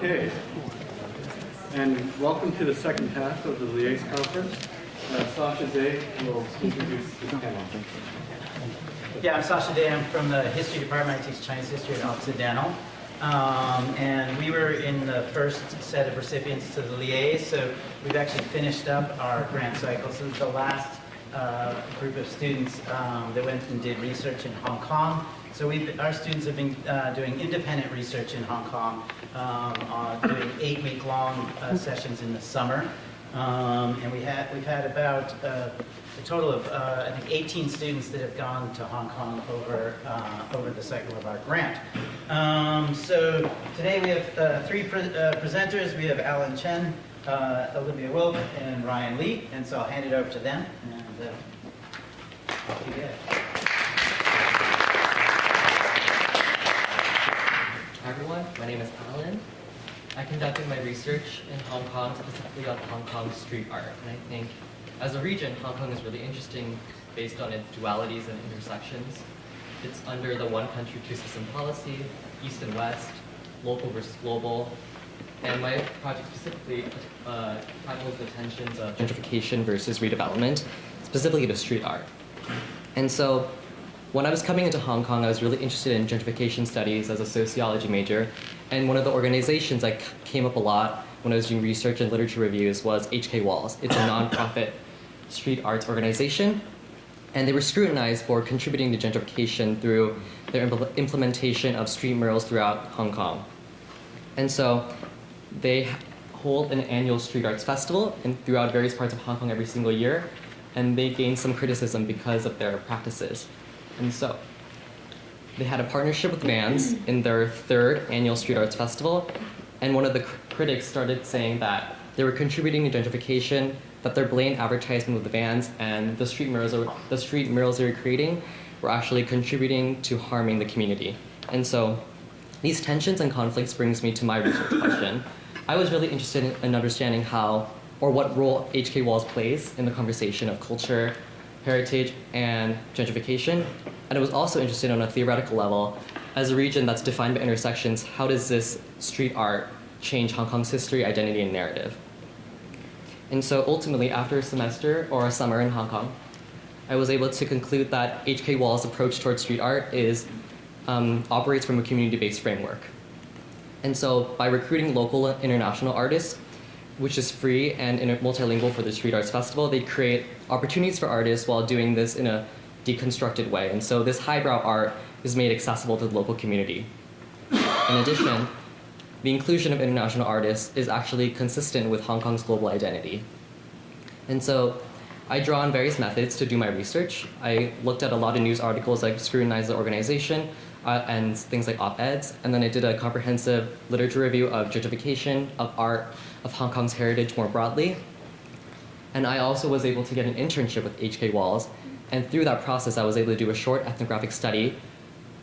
Okay. And welcome to the second half of the LIASE Conference. Uh, Sasha Day will introduce the panel. Yeah, I'm Sasha Day. I'm from the history department. I teach Chinese history at Occidental. Um, and we were in the first set of recipients to the LIASE, so we've actually finished up our grant cycle. So the last uh, group of students um, that went and did research in Hong Kong. So we our students have been uh, doing independent research in Hong Kong, um, uh, doing eight-week-long uh, sessions in the summer. Um, and we had, we've had about uh, a total of, I think, 18 students that have gone to Hong Kong over, over the cycle of our grant. Um, so today we have three pre presenters. We have Alan Chen, uh, Olivia Wilk, and Ryan Lee. And so I'll hand it over to them. And, uh, off you get. Hi everyone, my name is Alan. I conducted my research in Hong Kong, specifically on Hong Kong street art. And I think as a region, Hong Kong is really interesting based on its dualities and intersections. It's under the one country, two system policy, east and west, local versus global. And my project specifically uh, tackles the tensions of gentrification versus redevelopment, specifically to street art. And so when I was coming into Hong Kong, I was really interested in gentrification studies as a sociology major. And one of the organizations that came up a lot when I was doing research and literature reviews was HK Walls. It's a nonprofit street arts organization. And they were scrutinized for contributing to gentrification through their impl implementation of street murals throughout Hong Kong. And so they hold an annual street arts festival and throughout various parts of Hong Kong every single year. And they gained some criticism because of their practices. And so they had a partnership with Vans in their third annual Street Arts Festival, and one of the cr critics started saying that they were contributing to gentrification, that their blatant advertisement with the Vans and the street murals, the street murals they were creating were actually contributing to harming the community. And so these tensions and conflicts brings me to my research question. I was really interested in, in understanding how or what role HK Walls plays in the conversation of culture, heritage, and gentrification. And it was also interested on a theoretical level. As a region that's defined by intersections, how does this street art change Hong Kong's history, identity, and narrative? And so ultimately, after a semester or a summer in Hong Kong, I was able to conclude that HK Wall's approach towards street art is um, operates from a community-based framework. And so by recruiting local international artists, which is free and multilingual for the Street Arts Festival, they create opportunities for artists while doing this in a deconstructed way. And so this highbrow art is made accessible to the local community. In addition, the inclusion of international artists is actually consistent with Hong Kong's global identity. And so I draw on various methods to do my research. I looked at a lot of news articles like Scrutinize the Organization uh, and things like op-eds, and then I did a comprehensive literature review of gentrification, of art, of Hong Kong's heritage more broadly. And I also was able to get an internship with HK Walls, and through that process I was able to do a short ethnographic study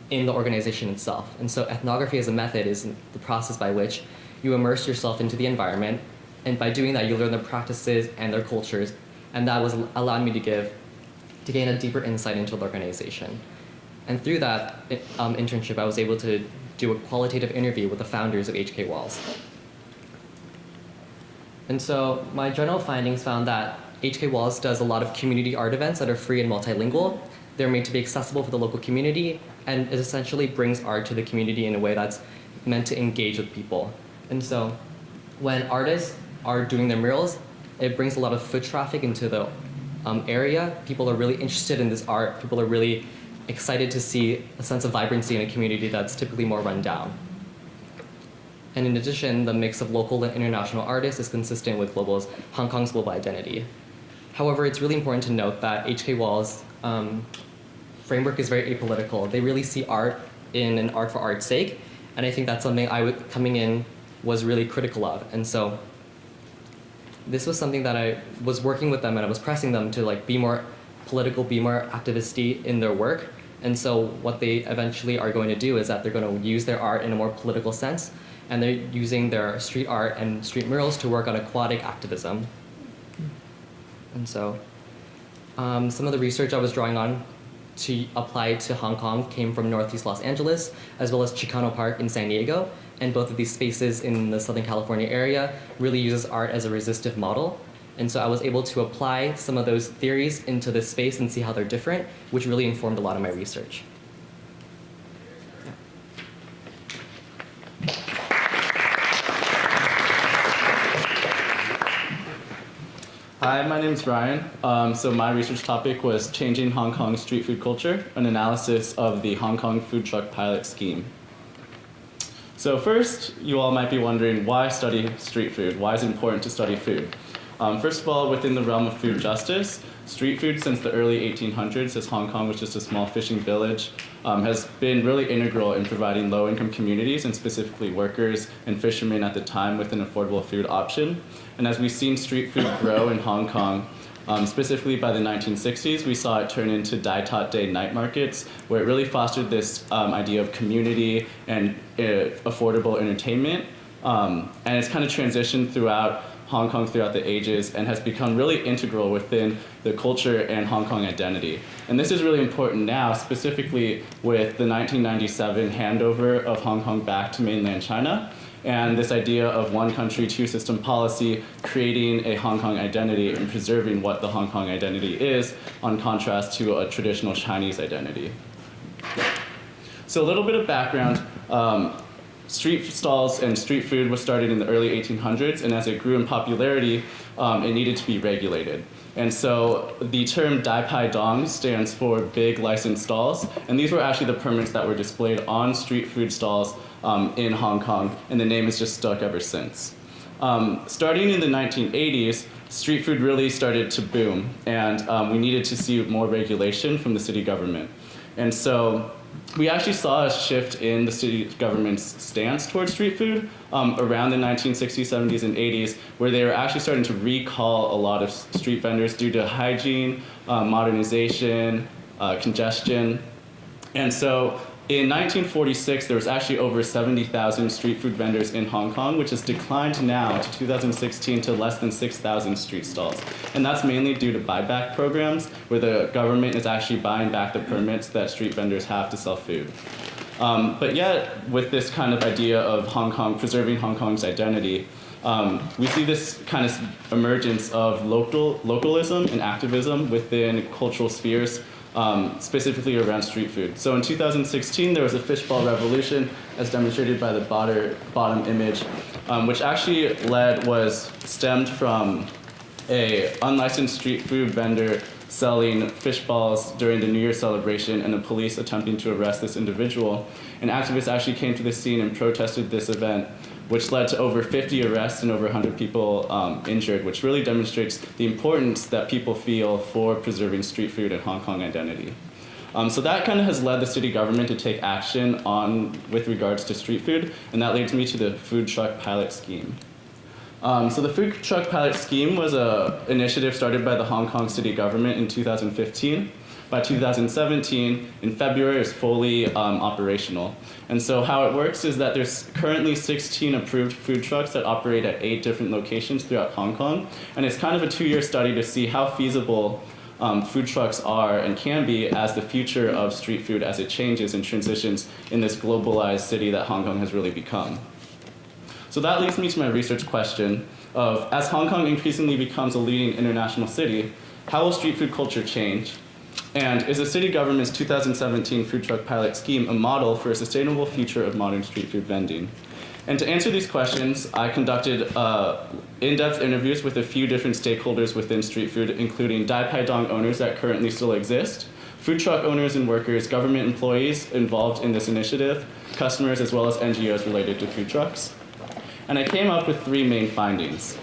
in the organization itself. And so ethnography as a method is the process by which you immerse yourself into the environment, and by doing that you learn their practices and their cultures, and that was allowed me to give, to gain a deeper insight into the organization. And through that um, internship I was able to do a qualitative interview with the founders of HK Walls. And so my general findings found that HK Walls does a lot of community art events that are free and multilingual. They're made to be accessible for the local community, and it essentially brings art to the community in a way that's meant to engage with people. And so when artists are doing their murals, it brings a lot of foot traffic into the um, area. People are really interested in this art. People are really excited to see a sense of vibrancy in a community that's typically more run down. And in addition, the mix of local and international artists is consistent with global's, Hong Kong's global identity. However, it's really important to note that HK Wall's um, framework is very apolitical. They really see art in an art for art's sake, and I think that's something I, was coming in, was really critical of. And so this was something that I was working with them and I was pressing them to like be more political, be more activisty in their work. And so what they eventually are going to do is that they're going to use their art in a more political sense and they're using their street art and street murals to work on aquatic activism. And so um, some of the research I was drawing on to apply to Hong Kong came from Northeast Los Angeles, as well as Chicano Park in San Diego. and both of these spaces in the Southern California area really uses art as a resistive model. And so I was able to apply some of those theories into this space and see how they're different, which really informed a lot of my research. Hi, my name is Ryan. Um, so my research topic was changing Hong Kong street food culture, an analysis of the Hong Kong food truck pilot scheme. So first, you all might be wondering why study street food? Why is it important to study food? Um, first of all, within the realm of food justice, street food since the early 1800s, as Hong Kong was just a small fishing village, um, has been really integral in providing low-income communities and specifically workers and fishermen at the time with an affordable food option. And as we've seen street food grow in Hong Kong, um, specifically by the 1960s, we saw it turn into Dai Tot Day night markets, where it really fostered this um, idea of community and uh, affordable entertainment. Um, and it's kind of transitioned throughout Hong Kong throughout the ages and has become really integral within the culture and Hong Kong identity. And this is really important now, specifically with the 1997 handover of Hong Kong back to mainland China and this idea of one country, two system policy, creating a Hong Kong identity and preserving what the Hong Kong identity is, on contrast to a traditional Chinese identity. So a little bit of background. Um, street stalls and street food was started in the early 1800s, and as it grew in popularity, um, it needed to be regulated. And so the term Dai Pai Dong stands for big licensed stalls, and these were actually the permits that were displayed on street food stalls um, in Hong Kong, and the name has just stuck ever since. Um, starting in the 1980s, street food really started to boom, and um, we needed to see more regulation from the city government. And so we actually saw a shift in the city government's stance towards street food um, around the 1960s, 70s, and 80s, where they were actually starting to recall a lot of street vendors due to hygiene, uh, modernization, uh, congestion. And so in 1946, there was actually over 70,000 street food vendors in Hong Kong, which has declined now to 2016 to less than 6,000 street stalls. And that's mainly due to buyback programs, where the government is actually buying back the permits that street vendors have to sell food. Um, but yet, with this kind of idea of Hong Kong, preserving Hong Kong's identity, um, we see this kind of emergence of local, localism and activism within cultural spheres um, specifically around street food. So in 2016, there was a fishball revolution, as demonstrated by the bottom, image, um, which actually led was stemmed from a unlicensed street food vendor selling fish balls during the New Year celebration and the police attempting to arrest this individual. And activists actually came to the scene and protested this event which led to over 50 arrests and over 100 people um, injured, which really demonstrates the importance that people feel for preserving street food and Hong Kong identity. Um, so that kind of has led the city government to take action on with regards to street food, and that leads me to the food truck pilot scheme. Um, so the food truck pilot scheme was an initiative started by the Hong Kong city government in 2015 by 2017, in February, it's fully um, operational. And so how it works is that there's currently 16 approved food trucks that operate at eight different locations throughout Hong Kong. And it's kind of a two-year study to see how feasible um, food trucks are and can be as the future of street food as it changes and transitions in this globalized city that Hong Kong has really become. So that leads me to my research question of, as Hong Kong increasingly becomes a leading international city, how will street food culture change? And is the city government's 2017 food truck pilot scheme a model for a sustainable future of modern street food vending? And to answer these questions, I conducted uh, in-depth interviews with a few different stakeholders within street food, including Dai Pai Dong owners that currently still exist, food truck owners and workers, government employees involved in this initiative, customers, as well as NGOs related to food trucks. And I came up with three main findings.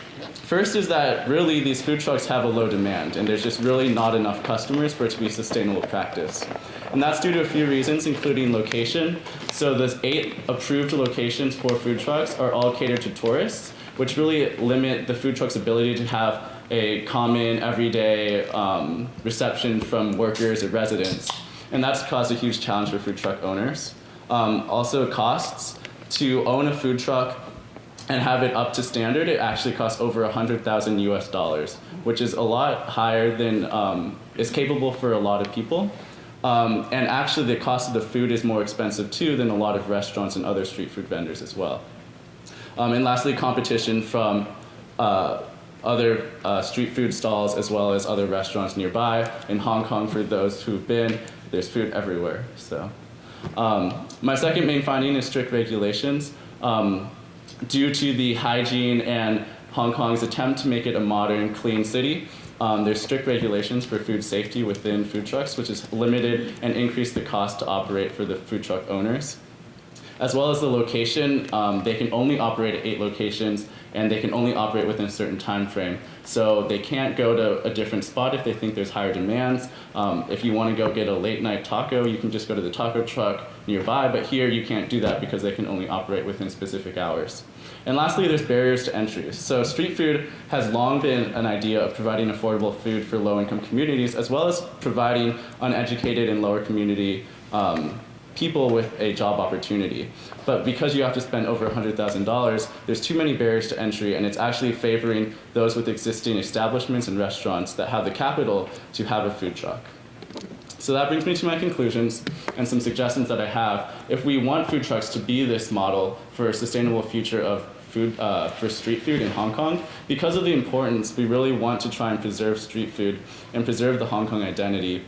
First is that really these food trucks have a low demand and there's just really not enough customers for it to be sustainable practice. And that's due to a few reasons, including location. So the eight approved locations for food trucks are all catered to tourists, which really limit the food truck's ability to have a common, everyday um, reception from workers or residents. And that's caused a huge challenge for food truck owners. Um, also costs. To own a food truck and have it up to standard, it actually costs over 100,000 US dollars, which is a lot higher than um, is capable for a lot of people. Um, and actually, the cost of the food is more expensive too than a lot of restaurants and other street food vendors as well. Um, and lastly, competition from uh, other uh, street food stalls as well as other restaurants nearby. In Hong Kong, for those who've been, there's food everywhere. So, um, my second main finding is strict regulations. Um, due to the hygiene and Hong Kong's attempt to make it a modern, clean city, um, there's strict regulations for food safety within food trucks, which has limited and increased the cost to operate for the food truck owners. As well as the location, um, they can only operate at eight locations and they can only operate within a certain time frame. So they can't go to a different spot if they think there's higher demands. Um, if you want to go get a late night taco, you can just go to the taco truck nearby, but here you can't do that because they can only operate within specific hours. And lastly, there's barriers to entry. So street food has long been an idea of providing affordable food for low-income communities, as well as providing uneducated and lower community um, people with a job opportunity. But because you have to spend over $100,000, there's too many barriers to entry, and it's actually favoring those with existing establishments and restaurants that have the capital to have a food truck. So that brings me to my conclusions and some suggestions that I have. If we want food trucks to be this model for a sustainable future of food uh, for street food in Hong Kong, because of the importance, we really want to try and preserve street food and preserve the Hong Kong identity.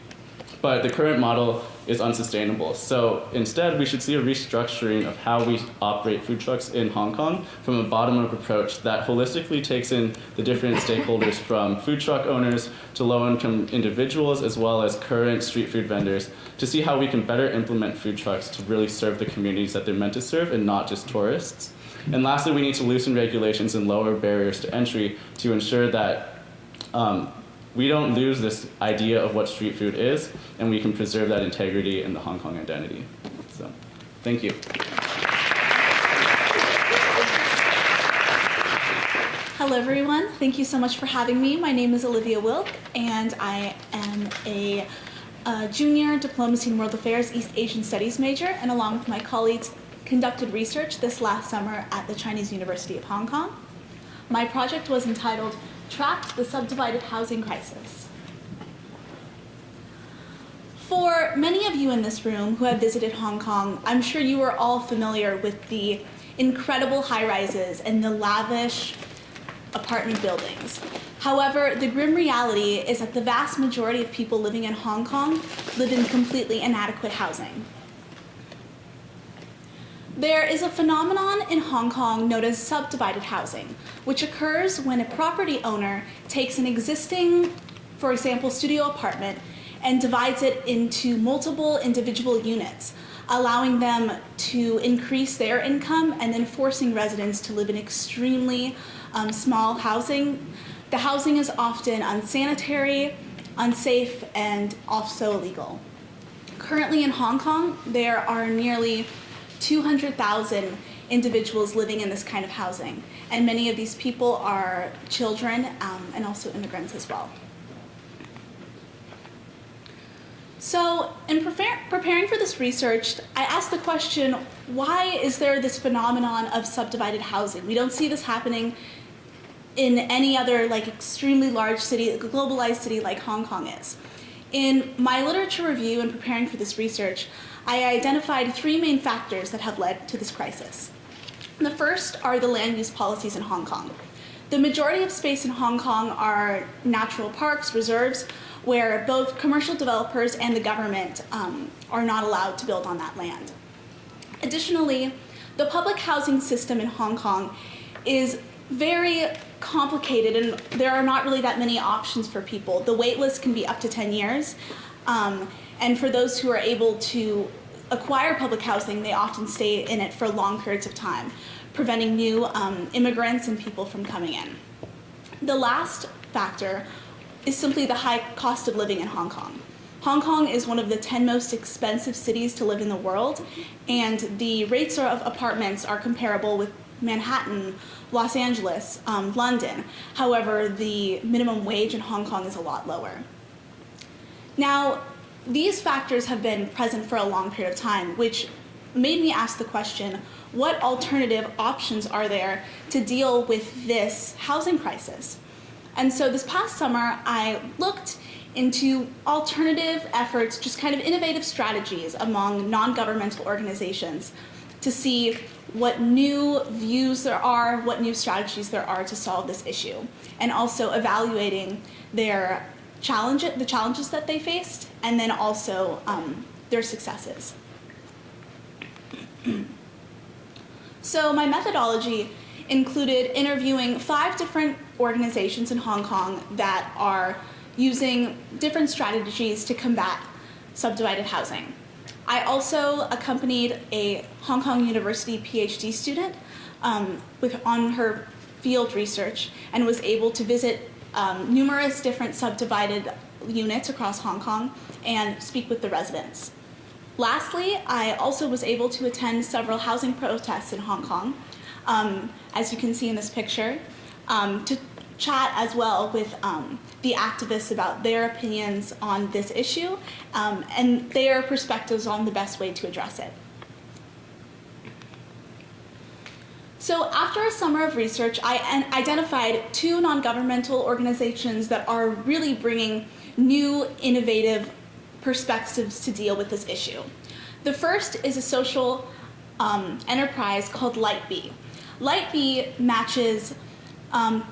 But the current model is unsustainable. So instead, we should see a restructuring of how we operate food trucks in Hong Kong from a bottom-up approach that holistically takes in the different stakeholders from food truck owners to low-income individuals as well as current street food vendors to see how we can better implement food trucks to really serve the communities that they're meant to serve and not just tourists. And lastly, we need to loosen regulations and lower barriers to entry to ensure that um, we don't lose this idea of what street food is, and we can preserve that integrity and the Hong Kong identity. So, thank you. Hello, everyone. Thank you so much for having me. My name is Olivia Wilk, and I am a, uh junior diplomacy in world affairs East Asian studies major, and along with my colleagues, conducted research this last summer at the Chinese University of Hong Kong. My project was entitled Tracked the Subdivided Housing Crisis. For many of you in this room who have visited Hong Kong, I'm sure you are all familiar with the incredible high rises and the lavish apartment buildings. However, the grim reality is that the vast majority of people living in Hong Kong live in completely inadequate housing. There is a phenomenon in Hong Kong known as subdivided housing, which occurs when a property owner takes an existing, for example, studio apartment and divides it into multiple individual units, allowing them to increase their income and then forcing residents to live in extremely um, small housing. The housing is often unsanitary, unsafe, and also illegal. Currently in Hong Kong, there are nearly 200,000 individuals living in this kind of housing, and many of these people are children um, and also immigrants as well. So, in preparing for this research, I asked the question why is there this phenomenon of subdivided housing? We don't see this happening in any other like extremely large city, a globalized city like Hong Kong is. In my literature review and preparing for this research, I identified three main factors that have led to this crisis. The first are the land use policies in Hong Kong. The majority of space in Hong Kong are natural parks, reserves, where both commercial developers and the government um, are not allowed to build on that land. Additionally, the public housing system in Hong Kong is very complicated and there are not really that many options for people. The wait list can be up to 10 years. Um, and for those who are able to acquire public housing, they often stay in it for long periods of time, preventing new um, immigrants and people from coming in. The last factor is simply the high cost of living in Hong Kong. Hong Kong is one of the 10 most expensive cities to live in the world, and the rates of apartments are comparable with Manhattan, Los Angeles, um, London. However, the minimum wage in Hong Kong is a lot lower. Now, these factors have been present for a long period of time, which made me ask the question, what alternative options are there to deal with this housing crisis? And so this past summer, I looked into alternative efforts, just kind of innovative strategies among non-governmental organizations to see what new views there are, what new strategies there are to solve this issue, and also evaluating their challenge, the challenges that they faced, and then also um, their successes. So my methodology included interviewing five different organizations in Hong Kong that are using different strategies to combat subdivided housing. I also accompanied a Hong Kong University PhD student um, with, on her field research and was able to visit um, numerous different subdivided units across Hong Kong and speak with the residents. Lastly, I also was able to attend several housing protests in Hong Kong, um, as you can see in this picture, um, to chat as well with um, the activists about their opinions on this issue um, and their perspectives on the best way to address it. So after a summer of research, I identified two non-governmental organizations that are really bringing new, innovative perspectives to deal with this issue. The first is a social um, enterprise called Light Be. Lightbee matches um,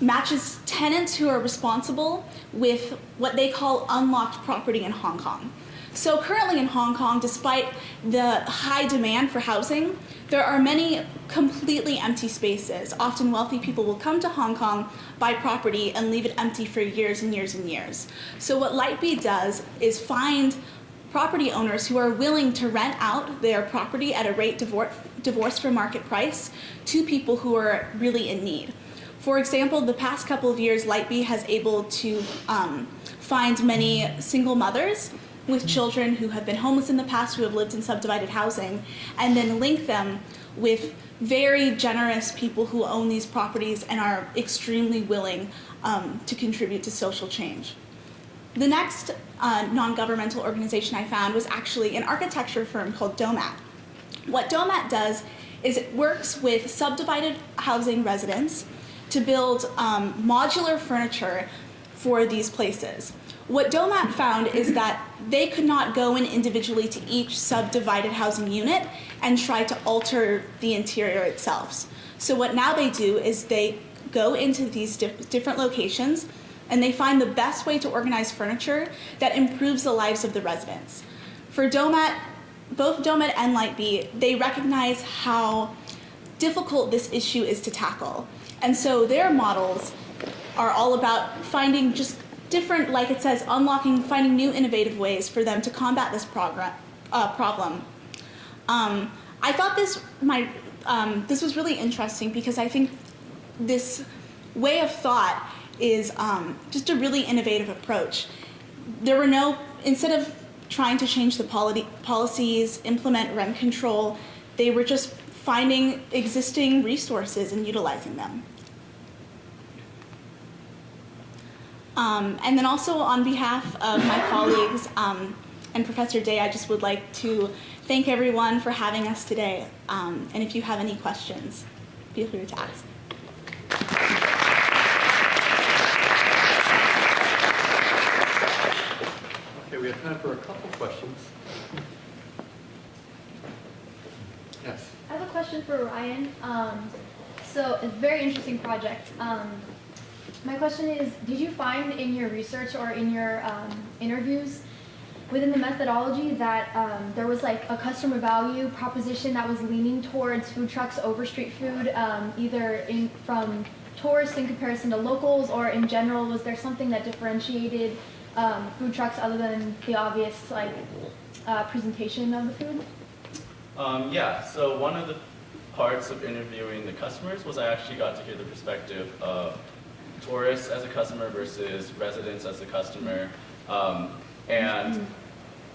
matches tenants who are responsible with what they call unlocked property in Hong Kong. So currently in Hong Kong, despite the high demand for housing, there are many completely empty spaces. Often wealthy people will come to Hong Kong, buy property, and leave it empty for years and years and years. So what Light Be does is find property owners who are willing to rent out their property at a rate divor- divorced from market price to people who are really in need. For example, the past couple of years, Light Be has able to um, find many single mothers with children who have been homeless in the past, who have lived in subdivided housing, and then link them with very generous people who own these properties and are extremely willing um, to contribute to social change. The next uh, non-governmental organization I found was actually an architecture firm called Domat. What Domat does is it works with subdivided housing residents to build um, modular furniture for these places. What Domat found is that they could not go in individually to each subdivided housing unit and try to alter the interior itself. So what now they do is they go into these dif- different locations and they find the best way to organize furniture that improves the lives of the residents. For Domat, both Domat and Light Be, they recognize how difficult this issue is to tackle. And so their models are all about finding just different, like it says, unlocking, finding new innovative ways for them to combat this uh, problem. Um, I thought this my um, this was really interesting because I think this way of thought is um, just a really innovative approach. There were no instead of trying to change the polity, policies, implement rent control, they were just finding existing resources and utilizing them. Um, and then also on behalf of my colleagues um, and Professor Day, I just would like to thank everyone for having us today. Um, and if you have any questions, feel free to ask. Okay, we have time for a couple questions. Yes. I have a question for Ryan. Um, so, a very interesting project. My question is Did you find in your research or in your um, interviews within the methodology that um, there was like a customer value proposition that was leaning towards food trucks over street food, um, either in, from tourists in comparison to locals or in general? Was there something that differentiated um, food trucks other than the obvious like uh, presentation of the food? Um, yeah, so one of the parts of interviewing the customers was I actually got to hear the perspective of tourists as a customer versus residents as a customer. Um, and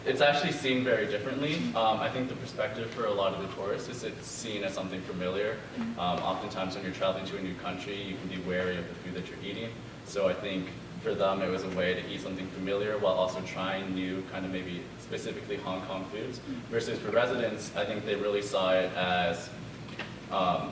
it's actually seen very differently. Um, I think the perspective for a lot of the tourists is it's seen as something familiar. Um, oftentimes when you're traveling to a new country, you can be wary of the food that you're eating. So I think for them it was a way to eat something familiar while also trying new kind of maybe specifically Hong Kong foods. Versus for residents, I think they really saw it as um,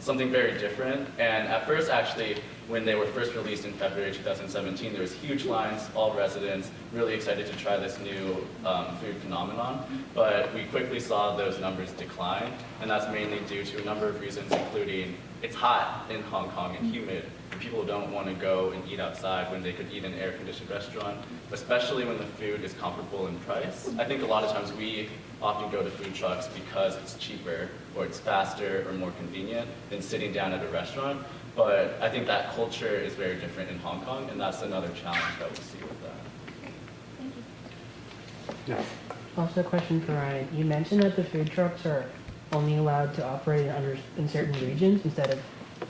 something very different. And at first, actually, when they were first released in February 2017, there was huge lines, all residents really excited to try this new um, food phenomenon. But we quickly saw those numbers decline, and that's mainly due to a number of reasons, including it's hot in Hong Kong and humid. and People don't want to go and eat outside when they could eat in an air-conditioned restaurant, especially when the food is comparable in price. I think a lot of times we often go to food trucks because it's cheaper, or it's faster, or more convenient than sitting down at a restaurant. But I think that culture is very different in Hong Kong, and that's another challenge that we see with that. Thank you. Yes. Also, a question for Ryan. You mentioned that the food trucks are only allowed to operate under, in certain regions instead of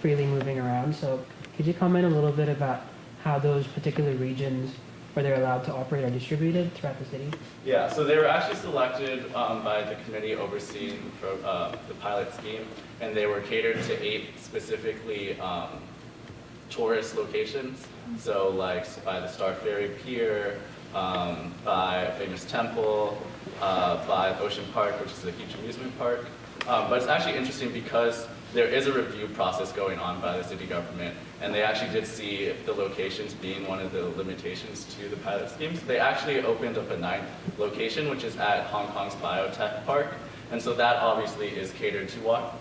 freely moving around. So, could you comment a little bit about how those particular regions where they're allowed to operate are distributed throughout the city? Yeah, so they were actually selected um, by the committee overseeing pro- uh, the pilot scheme, and they were catered to eight specifically um, tourist locations. So like by the Star Ferry Pier, um, by a famous temple, uh, by Ocean Park, which is a huge amusement park. Um, but it's actually interesting because there is a review process going on by the city government, and they actually did see the locations being one of the limitations to the pilot schemes. They actually opened up a ninth location, which is at Hong Kong's Biotech Park, and so that obviously is catered to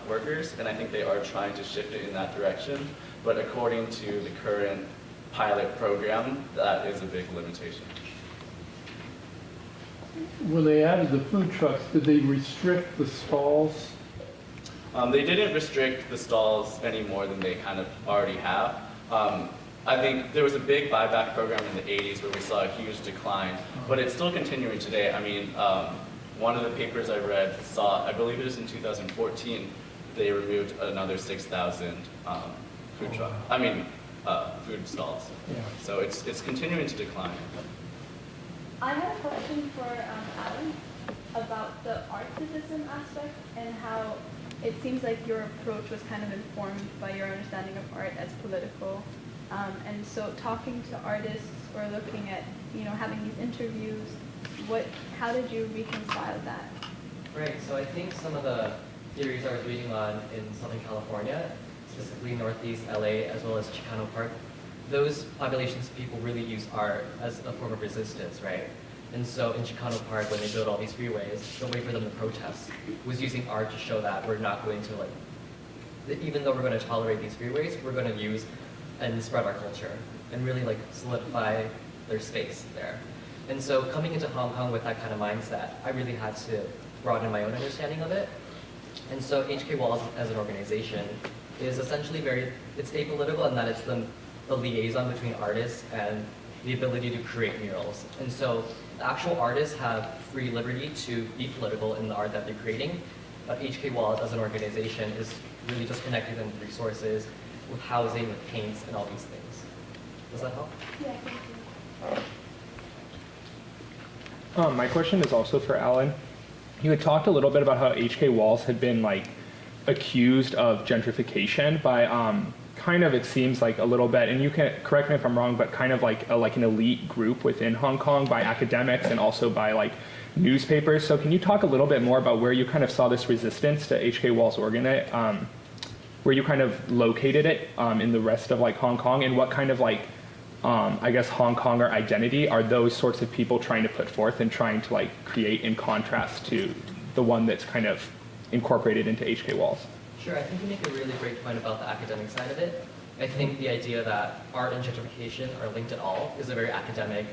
workers, and I think they are trying to shift it in that direction. But according to the current pilot program, that is a big limitation. When they added the food trucks, did they restrict the stalls? Um, they didn't restrict the stalls any more than they kind of already have. Um, I think there was a big buyback program in the 80s where we saw a huge decline, but it's still continuing today. I mean, um, one of the papers I read saw, I believe it was in 2014, they removed another 6,000 um, food truck, I mean, uh, food stalls. Yeah. So it's, it's continuing to decline. I had a question for um, Alan about the artivism aspect and how it seems like your approach was kind of informed by your understanding of art as political. Um, and so talking to artists or looking at, you know, having these interviews, what, how did you reconcile that? Right, so I think some of the theories I was reading on in Southern California, specifically Northeast LA as well as Chicano Park, those populations of people really use art as a form of resistance, right? And so in Chicano Park, when they built all these freeways, the way for them to protest was using art to show that we're not going to like, even though we're going to tolerate these freeways, we're going to use and spread our culture and really like solidify their space there. And so coming into Hong Kong with that kind of mindset, I really had to broaden my own understanding of it. And so HK Walls as an organization is essentially very, it's apolitical in that it's the, the liaison between artists and the ability to create murals. And so actual artists have free liberty to be political in the art that they're creating, but HK Walls as an organization is really just connecting them with resources, with housing, with paints, and all these things. Does that help? Yeah, thank you. Um, my question is also for Alan. You had talked a little bit about how HK Walls had been like accused of gentrification by um, kind of it seems like a little bit, and you can correct me if I'm wrong, but kind of like a, like an elite group within Hong Kong by academics and also by like newspapers. So can you talk a little bit more about where you kind of saw this resistance to HK Walls organi- um, where you kind of located it um, in the rest of like Hong Kong, and what kind of like um, I guess Hong Konger identity are those sorts of people trying to put forth and trying to like create in contrast to the one that's kind of incorporated into HK Walls. Sure, I think you make a really great point about the academic side of it. I think the idea that art and gentrification are linked at all is a very academic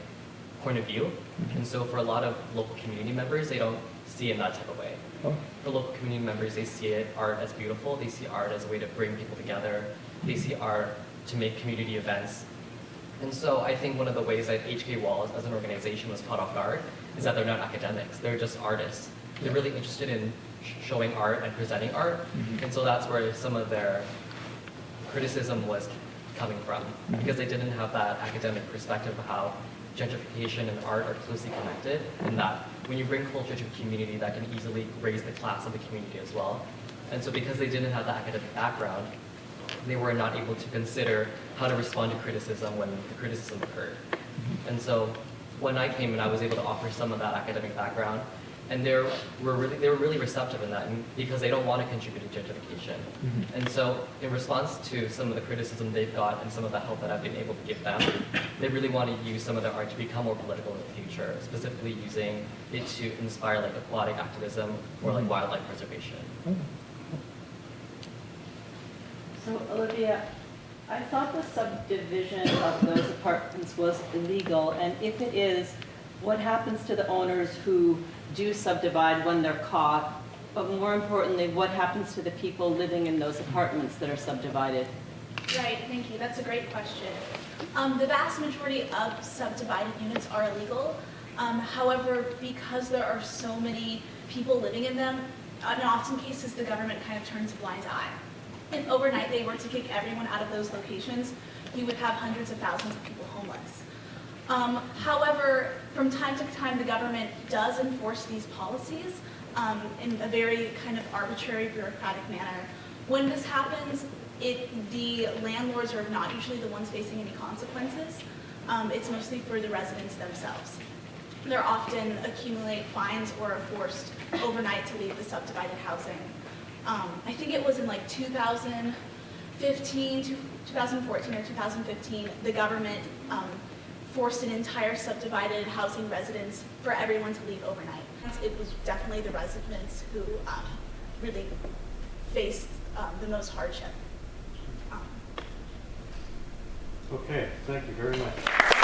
point of view. Mm-hmm. And so for a lot of local community members, they don't see it in that type of way. Oh. For local community members, they see it art as beautiful. They see art as a way to bring people together. They see art to make community events. And so I think one of the ways that HK Walls as an organization was caught off guard is that they're not academics. They're just artists. They're really interested in showing art and presenting art. Mm-hmm. And so that's where some of their criticism was coming from mm-hmm. because they didn't have that academic perspective of how gentrification and art are closely connected and that mm-hmm. when you bring culture to a community that can easily raise the class of the community as well. And so because they didn't have the academic background, they were not able to consider how to respond to criticism when the criticism occurred. And so when I came and I was able to offer some of that academic background and they were really they were really receptive in that and because they don't want to contribute to gentrification. Mm-hmm. And so, in response to some of the criticism they've got and some of the help that I've been able to give them, they really want to use some of their art to become more political in the future, specifically using it to inspire like aquatic activism or like mm-hmm. wildlife preservation. So Olivia, I thought the subdivision of those apartments was illegal, and if it is, what happens to the owners who do subdivide when they're caught? But more importantly, what happens to the people living in those apartments that are subdivided? Right, thank you. That's a great question. Um, the vast majority of subdivided units are illegal. Um, however, because there are so many people living in them, in often cases the government kind of turns a blind eye. If overnight they were to kick everyone out of those locations, you would have hundreds of thousands of people homeless. Um, however, from time to time, the government does enforce these policies um, in a very kind of arbitrary, bureaucratic manner. When this happens, it, the landlords are not usually the ones facing any consequences. Um, it's mostly for the residents themselves. They're often accumulate fines or are forced overnight to leave the subdivided housing. Um, I think it was in like 2015, 2014 or 2015, the government um, forced an entire subdivided housing residence for everyone to leave overnight. It was definitely the residents who um, really faced um, the most hardship. Um, Okay, thank you very much.